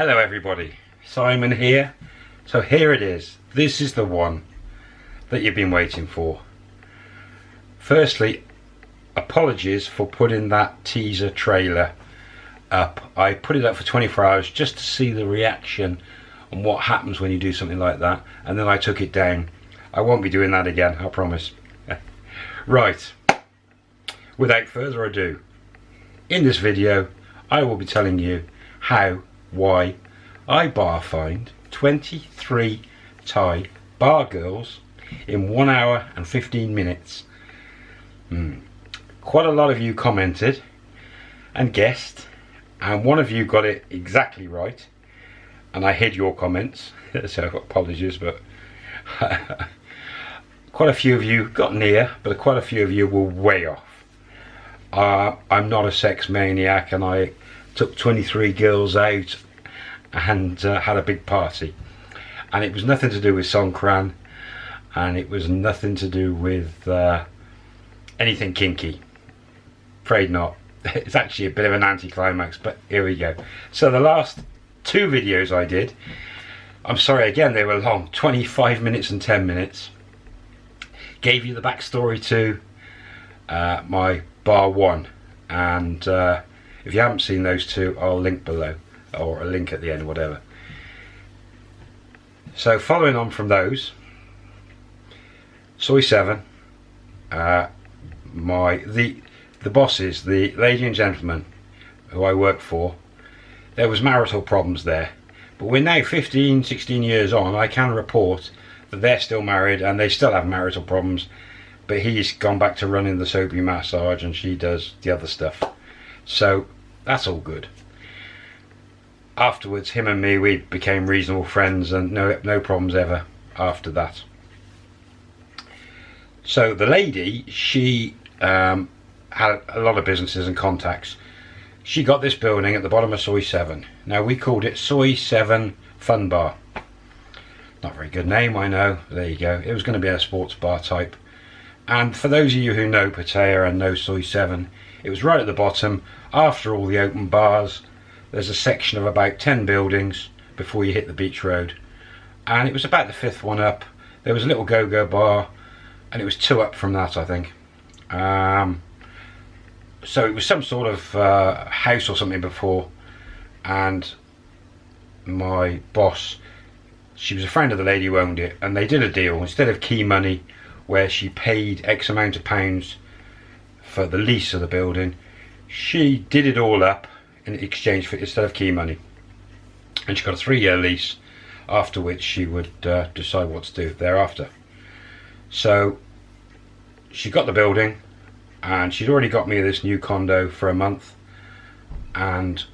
Hello everybody, Simon here. So here it is. This is the one that you've been waiting for. Firstly, apologies for putting that teaser trailer up. I put it up for 24 hours just to see the reaction and what happens when you do something like that. And then I took it down. I won't be doing that again, I promise. right, without further ado, in this video, I will be telling you how, why, I bar fined 23 Thai bar girls in 1 hour and 15 minutes. Mm. Quite a lot of you commented and guessed and one of you got it exactly right and I hid your comments so apologies but quite a few of you got near but quite a few of you were way off. Uh, I'm not a sex maniac and I took 23 girls out and uh, had a big party. And it was nothing to do with Songkran and it was nothing to do with uh, anything kinky. Afraid not. It's actually a bit of an anticlimax but here we go. So the last two videos I did I'm sorry again they were long 25 minutes and 10 minutes. Gave you the backstory to uh, my bar one. And uh, if you haven't seen those two I'll link below or a link at the end whatever. So following on from those Soi 7 uh, my the the bosses the lady and gentleman who I work for there was marital problems there. But we're now 15 16 years on I can report that they're still married and they still have marital problems but he's gone back to running the soapy massage and she does the other stuff so that's all good. Afterwards him and me we became reasonable friends and no no problems ever after that. So the lady she um, had a lot of businesses and contacts. She got this building at the bottom of Soi 7 now we called it Soi 7 Fun Bar. Not very good name I know. There you go. It was going to be a sports bar type. And for those of you who know Pattaya and know Soi 7 it was right at the bottom after all the open bars. There's a section of about 10 buildings before you hit the beach road. And it was about the fifth one up. There was a little go-go bar and it was two up from that I think. Um, so it was some sort of uh, house or something before. And my boss she was a friend of the lady who owned it and they did a deal. Instead of key money where she paid X amount of pounds for the lease of the building she did it all up in exchange for instead of key money and she got a three-year lease after which she would uh, decide what to do thereafter so she got the building and she'd already got me this new condo for a month and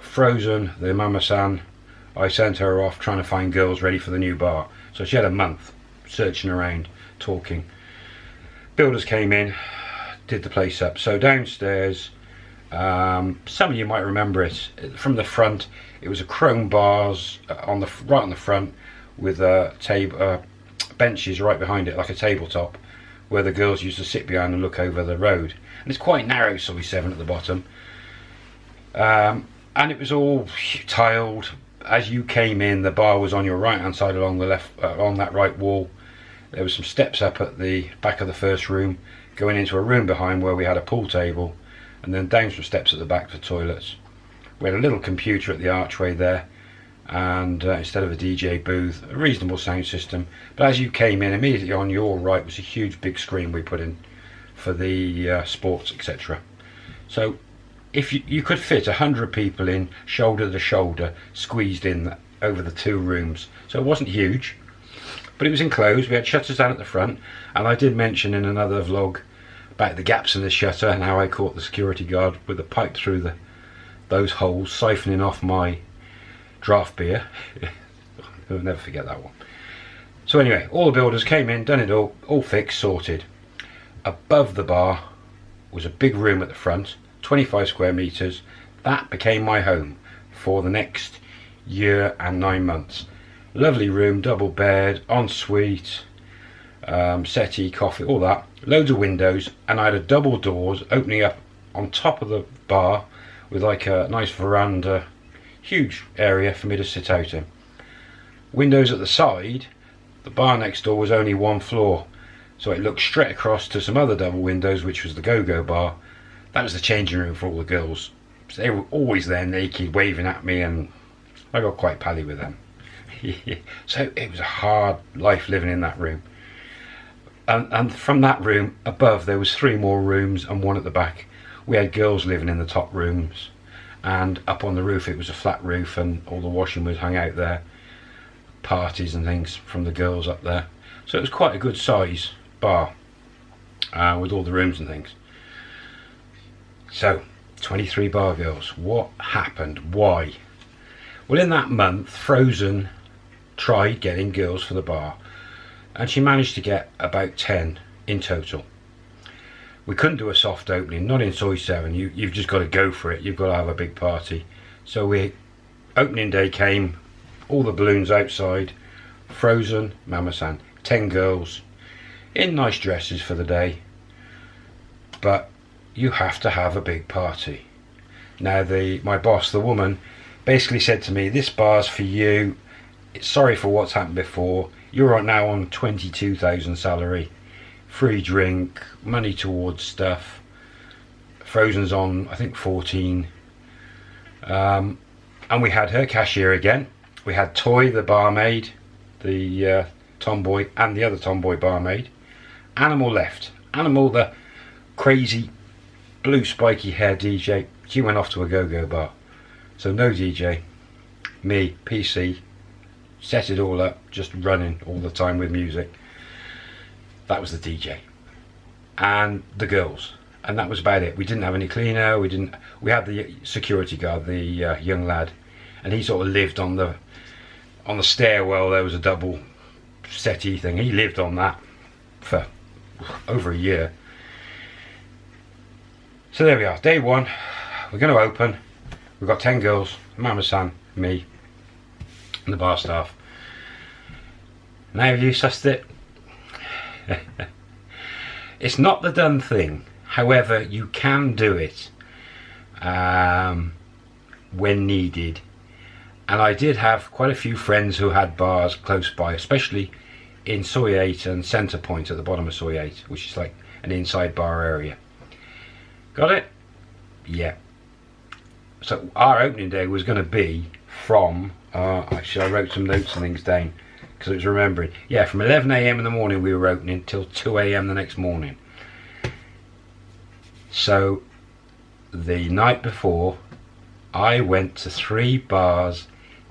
Frozen, the mama-san, I sent her off trying to find girls ready for the new bar. So she had a month searching around, talking. Builders came in, did the place up. So downstairs, um, some of you might remember it from the front. It was a chrome bars uh, on the right on the front with a table, uh, benches right behind it, like a tabletop, where the girls used to sit behind and look over the road. And it's quite narrow, Soi 7 at the bottom. Um, and it was all tiled. As you came in, the bar was on your right hand side along the left, uh, along that right wall. There was some steps up at the back of the first room, going into a room behind where we had a pool table and then down some steps at the back for toilets. We had a little computer at the archway there and uh, instead of a DJ booth, a reasonable sound system. But as you came in, immediately on your right was a huge big screen we put in for the uh, sports, etc. So if you, you could fit a hundred people in shoulder to shoulder, squeezed in over the two rooms. So it wasn't huge, but it was enclosed. We had shutters down at the front, and I did mention in another vlog about the gaps in the shutter and how I caught the security guard with a pipe through the those holes, siphoning off my draft beer. I'll never forget that one. So anyway, all the builders came in, done it all, all fixed, sorted. Above the bar was a big room at the front, 25 square meters. That became my home for the next year and nine months. Lovely room, double bed, ensuite, um, settee, coffee, all that. Loads of windows, and I had a double doors opening up on top of the bar with like a nice veranda Huge area for me to sit out in. Windows at the side, the bar next door was only one floor. So it looked straight across to some other double windows, which was the go-go bar. That was the changing room for all the girls. So they were always there naked, waving at me, and I got quite pally with them. so it was a hard life living in that room. And, and from that room above, there was three more rooms and one at the back. We had girls living in the top rooms, and up on the roof it was a flat roof, and all the washing was hung out there. Parties and things from the girls up there. So it was quite a good size bar uh, with all the rooms and things. So 23 bar girls. What happened? Why? Well, in that month, Frozen tried getting girls for the bar, and she managed to get about 10 in total. We couldn't do a soft opening, not in Soi 7. You, you've just got to go for it. You've got to have a big party. So we, opening day came, all the balloons outside, Frozen, Mama-san, 10 girls in nice dresses for the day. But you have to have a big party. Now the my boss, the woman, basically said to me, this bar's for you. Sorry for what's happened before. You're right now on 22,000 salary. Free drink, money towards stuff. Frozen's on, I think, 14. Um, and we had her cashier again. We had Toy, the barmaid, the uh, tomboy, and the other tomboy barmaid. Animal left. Animal, the crazy blue spiky hair DJ, she went off to a go-go bar. So no DJ, me, PC, set it all up, just running all the time with music. That was the DJ. And the girls. And that was about it. We didn't have any cleaner, we didn't we had the security guard, the uh, young lad, and he sort of lived on the on the stairwell there was a double settee thing. He lived on that for over a year. So there we are, day one. We're going to open. We've got 10 girls, Mama San, me, the bar staff. Now have you sussed it? it's not the done thing. However, you can do it um, when needed. And I did have quite a few friends who had bars close by, especially in Soi 8 and Centre Point at the bottom of Soi 8, which is like an inside bar area. Got it? Yeah. So our opening day was going to be from, uh, actually I wrote some notes and things down because I was remembering. Yeah, from 11am in the morning we were opening till 2am the next morning. So the night before I went to three bars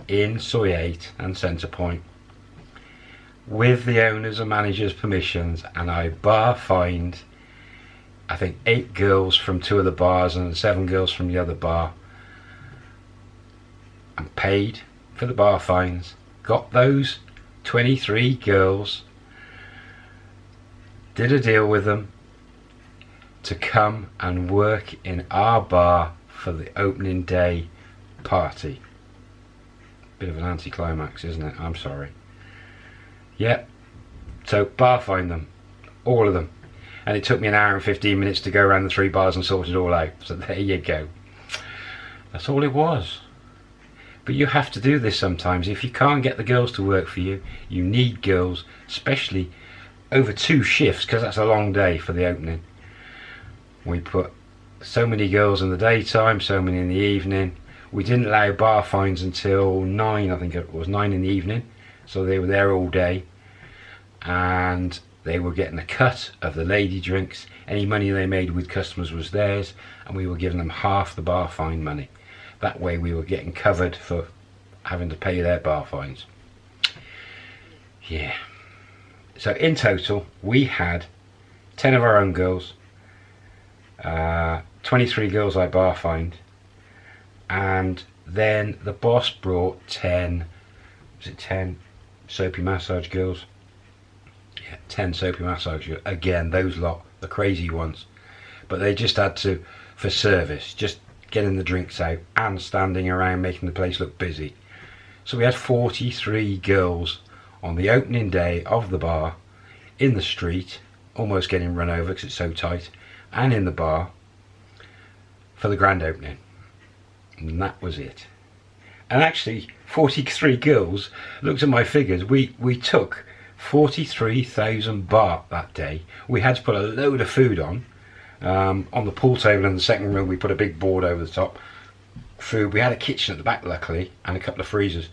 in 8 and Centre Point with the owners and managers permissions and I bar fined I think eight girls from two of the bars and seven girls from the other bar and paid for the bar fines got those 23 girls did a deal with them to come and work in our bar for the opening day party bit of an anticlimax isn't it I'm sorry yeah. So bar fined them. All of them. And it took me an hour and 15 minutes to go around the three bars and sort it all out. So there you go. That's all it was. But you have to do this sometimes. If you can't get the girls to work for you, you need girls, especially over two shifts, because that's a long day for the opening. We put so many girls in the daytime, so many in the evening. We didn't allow bar fines until 9, I think it was 9 in the evening so they were there all day and they were getting a cut of the lady drinks any money they made with customers was theirs and we were giving them half the bar fine money that way we were getting covered for having to pay their bar fines yeah so in total we had 10 of our own girls uh, 23 girls I bar fined and then the boss brought 10 was it 10 soapy massage girls. Yeah, 10 soapy massage girls. Again, those lot, the crazy ones. But they just had to, for service, just getting the drinks out and standing around making the place look busy. So we had 43 girls on the opening day of the bar in the street, almost getting run over because it's so tight, and in the bar for the grand opening. And that was it. and actually 43 girls looked at my figures we we took 43,000 baht that day we had to put a load of food on um, on the pool table in the second room we put a big board over the top. Food we had a kitchen at the back luckily and a couple of freezers.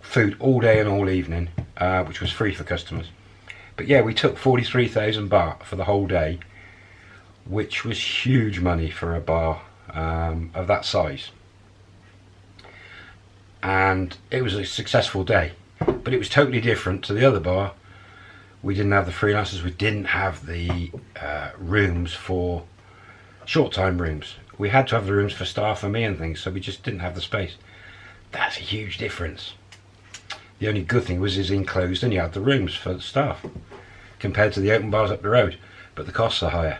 Food all day and all evening uh, which was free for customers. But yeah we took 43,000 baht for the whole day which was huge money for a bar um, of that size. And it was a successful day but it was totally different to the other bar we didn't have the freelancers we didn't have the uh, rooms for short time rooms. We had to have the rooms for staff and me and things so we just didn't have the space. That's a huge difference. The only good thing was it's enclosed and you had the rooms for the staff compared to the open bars up the road but the costs are higher.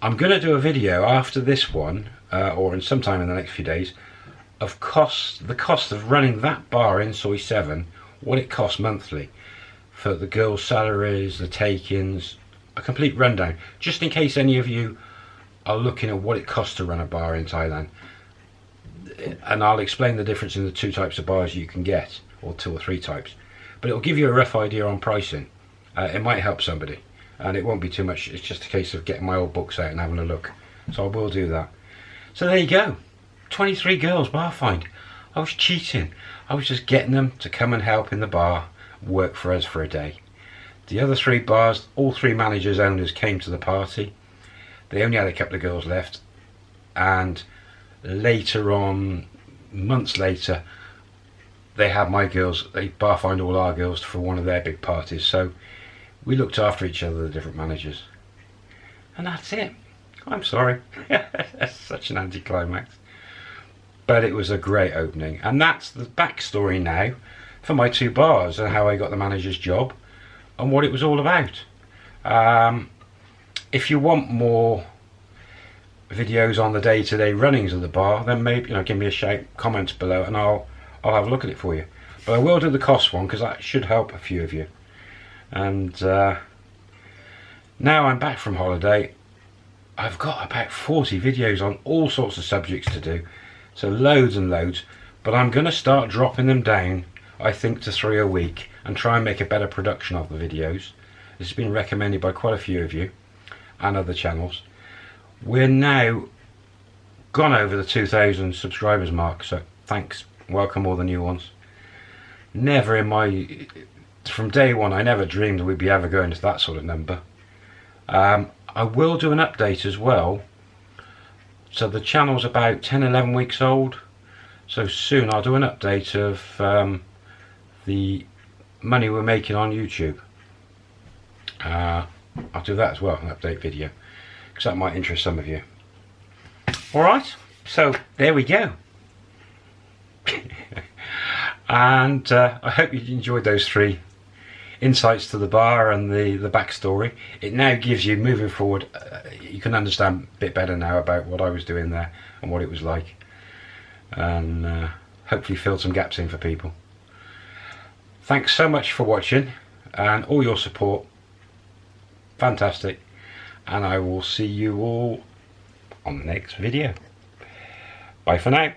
I'm going to do a video after this one uh, or in sometime in the next few days of cost the cost of running that bar in Soi 7 what it costs monthly for the girls salaries the take-ins a complete rundown. Just in case any of you are looking at what it costs to run a bar in Thailand and I'll explain the difference in the two types of bars you can get or two or three types but it'll give you a rough idea on pricing. Uh, it might help somebody and it won't be too much. It's just a case of getting my old books out and having a look. So I will do that. So there you go. 23 girls bar fined. I was cheating. I was just getting them to come and help in the bar, work for us for a day. The other three bars, all three managers, owners came to the party. They only had a couple of girls left. And later on, months later, they had my girls, they bar fined all our girls for one of their big parties. So we looked after each other, the different managers. And that's it. I'm sorry. that's such an anticlimax but it was a great opening and that's the backstory now for my two bars and how I got the manager's job and what it was all about. Um, if you want more videos on the day-to-day -day runnings of the bar then maybe you know give me a shout comments below and I'll I'll have a look at it for you. But I will do the cost one because that should help a few of you. And uh, now I'm back from holiday I've got about 40 videos on all sorts of subjects to do so loads and loads but I'm gonna start dropping them down I think to three a week and try and make a better production of the videos. This has been recommended by quite a few of you and other channels. We're now gone over the 2000 subscribers mark so thanks. Welcome all the new ones. Never in my from day one I never dreamed we'd be ever going to that sort of number. Um, I will do an update as well. So the channel's about 10 11 weeks old. So soon I'll do an update of um, the money we're making on YouTube. Uh, I'll do that as well an update video because that might interest some of you. Alright so there we go. And uh, I hope you enjoyed those three insights to the bar and the the backstory. It now gives you moving forward uh, you can understand a bit better now about what I was doing there and what it was like. And uh, hopefully fill some gaps in for people thanks so much for watching and all your support. Fantastic. And I will see you all on the next video. Bye for now